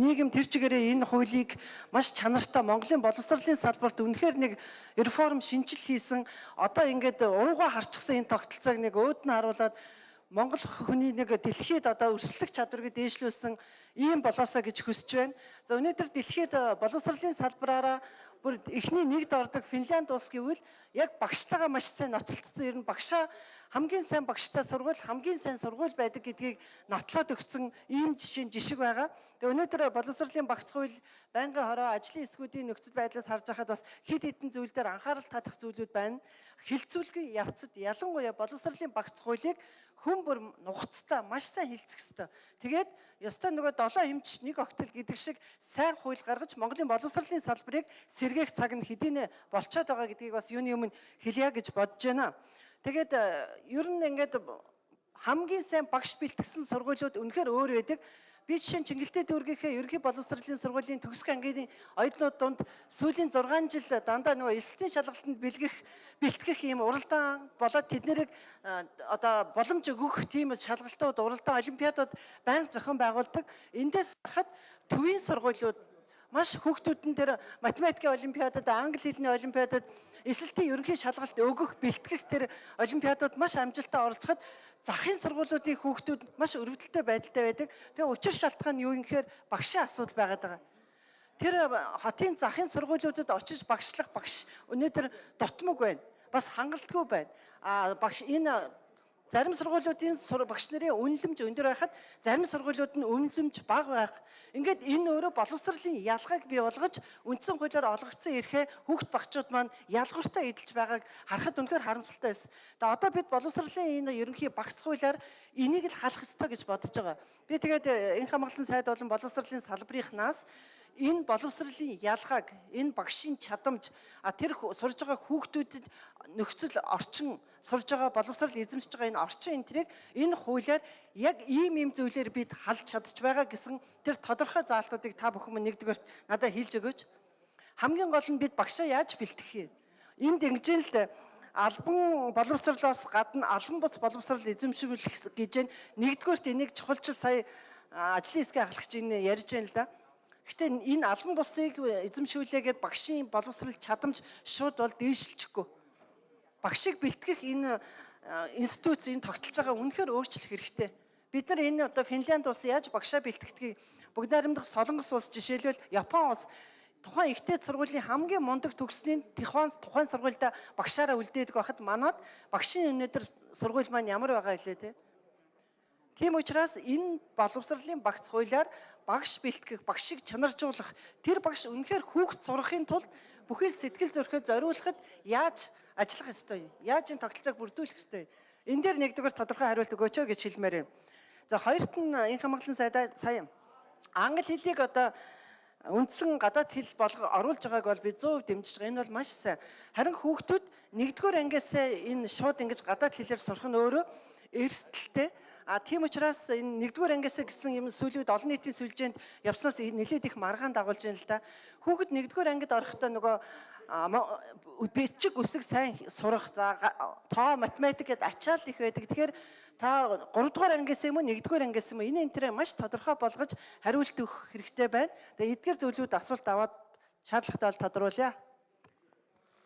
нийгэм тэр чигээрээ энэ хуулийг маш чанартай Монголын боловсролын салбарт үнэхээр нэг реформ шинжил хийсэн одоо ингээд урууга харчихсан энэ тогтолцоог нэг өөд нь харуулад Монгол хүний нэг дэлхийд одоо өрсөлдөх чадварыг дээшлүүлсэн ийм болоосоо гэж хүсэж байна. За өнөөдөр дэлхийд боловсролын салбараараа бүр эхний нэгд ордог Финлянд улс гэвэл яг багштайгаа маш сайн ноцолдсон. Ер нь багшаа хамгийн сайн багштай сургууль, хамгийн сайн сургууль байдаг гэдгийг нотлоод өгсөн ийм жишээ жишг байгаа. Тэгээ өнөөдөр боловсролын багц хууль байнгын хороо ажлын эсгүүдийн нөхцөл байдлаас харж байхад бас хэд хэдэн зүйл дээр анхаарал татах зүйлүүд байна. Хилцүүлгийн явцад ялангуяа боловсролын багц хуулийг хүн бүр нухацтай маш сайн хилцэх ёстой. Тэгээд ёстой нөгөө 7 хэмжиж нэг огтл гэдэг шиг сайн хууль гаргаж Монголын боловсролын салбарыг сэргээх цаг нь хэдийнэ болцоод байгаа гэдгийг бас юуны өмнө хэлье гэж бодож байна. Тэгээд э, ер нь ингээд хамгийн сайн багш бэлтгэсэн сургуулиуд үнэхээр өөр байдаг. Би жишээ нь Чингэлтэй дүүргийнхээ ерөнхий боловсролын сургуулийн төгсөх ангийн оюутнууд донд сүүлийн 6 жил дандаа нөгөө эсэлтийн шалгалтанд бэлгэх бэлтгэх ийм уралдаан болоод тэднэрийг э, одоо боломж өгөх тийм шалгалтууд уралдаан олимпиадууд байнга зохион байгуулдаг. Эндээс харахад төвийн сургуулиуд маш хүүхдүүдэн тэр математикийн олимпиадад, англи хэлний олимпиадад эсэлтийн ерөнхий шалгалт өгөх, бэлтгэх тэр олимпиадууд маш амжилттай оролцоход захын сургуулиудын хүүхдүүд маш өрөвдөлтэй байдалтай байдаг. Тэгээ учир шалтгаан нь юу юм гэхээр багшийн асуудал байгаад байгаа. Тэр хотын захын сургуулиудад очиж багшлах багш өнөөдөр дотмог байна. Бас хангалтгүй байна. А багш энэ Зарим сургуулиудын багш нарын үнэлэмж өндөр байхад зарим сургуулиуд нь үнэлэмж бага байх. Ингээд энэ өөрөө боловсролын ялгааг бий болгож үндсэн хуулиар олгогдсон эрхээ хүүхд багчууд маань ялгууртаа эдэлж байгааг харахад үнэхээр харамсалтай байсан. Тэгээ одоо бид боловсролын энэ ерөнхий багц хуулиар энийг л халах ёстой гэж бодож байгаа. Би тэгээд энэ хамгаалалтын сайд болон боловсролын салбарынхнаас энэ боловсролын ялгааг, энэ багшийн чадамж, тэр сурж байгаа хүүхдүүдэд нөхцөл орчин сурж байгаа боловсрол эзэмшиж байгаа энэ орчин энтрийг энэ хуулиар яг ийм ийм зүйлээр бид халж чадж байгаа гэсэн тэр тодорхой заалтуудыг та бүхэн минь нэгдүгээр надад хэлж өгөөч. Хамгийн гол нь бид багшаа яаж бэлтгэх юм? Энд ингэж л албан боловсролоос гадна албан бус боловсрол эзэмшүүлэх гэж нэгдүгээрт энийг чухалчил сая ажлын хэсгийн ахлагч энэ ярьж байна л да. Гэтэ энэ албан бусыг эзэмшүүлээгээд багшийн боловсрол чадамж шууд бол дээшилчихгүй. Багшийг бэлтгэх энэ институт энэ тогтолцоогоо үнэхээр өөрчлөх хэрэгтэй. Бид нар энэ одоо Финлянд улс яаж багшаа бэлтгэдгийг бүгд найрамдах Солонгос улс жишээлбэл Япон улс тухайн ихтэй сургуулийн хамгийн мундаг төгснөний тухайн тухайн сургуультай багшаараа үлдээдэг байхад манад багшийн өнөөдөр сургууль маань ямар байгаа хэлээ те. Тийм учраас энэ боловсролын багц хуулиар багш бэлтгэх, багшийг чанаржуулах, тэр багш үнэхээр хүүхд сурахын тулд бүхэл сэтгэл зүрхээ зориулахад яаж ажиллах ёстой юм? Яаж энэ тогтолцоог бүрдүүлэх ёстой юм? Энэ дээр нэгдүгээр тодорхой хариулт өгөөч гэж хэлмээр юм. За хоёрт нь энэ хамгаалалтын сайдаа сая англи хэлийг одоо үндсэн гадаад хэл болго оруулж байгааг бол би 100% дэмжиж байгаа. Энэ бол маш сайн. Харин хүүхдүүд нэгдүгээр ангиас энэ шууд ингэж гадаад хэлээр сурах нь өөрөө эрсдэлтэй А тийм учраас энэ нэгдүгээр ангиас гэсэн юм сүлүүд олон нийтийн сүлжээнд явснаас нэлээд их маргаан дагуулж байна л да. Хүүхэд нэгдүгээр ангид орохдоо нөгөө бичиг үсэг сайн сурах за тоо математик гэд ачаал их байдаг. Тэгэхээр та 3 дугаар ангиас юм уу 1 дугаар ангиас юм уу энэ энэ төрөө маш тодорхой болгож хариулт өгөх хэрэгтэй байна. Тэгээ эдгээр зүйлүүд асуулт аваад шаардлагатай бол тодруулъя.